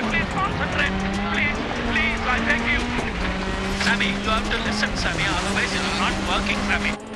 you please concentrate? Please, please, I beg you. Sammy, you have to listen, Sammy, otherwise it's not working, Sammy.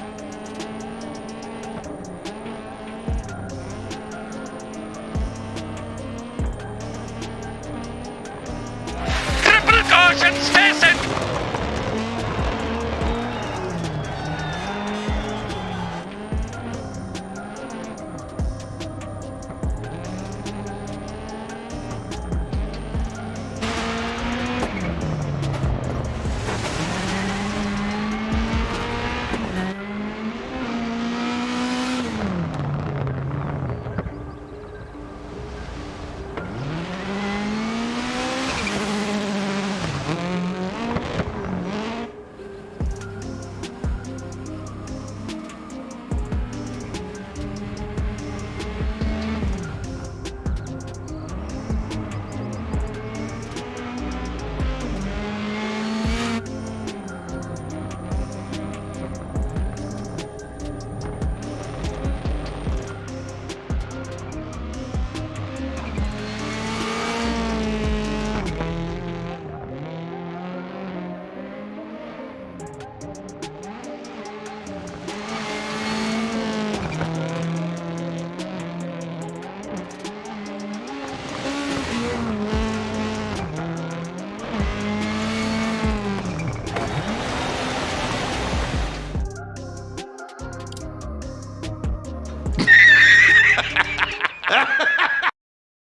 Ha ha ha!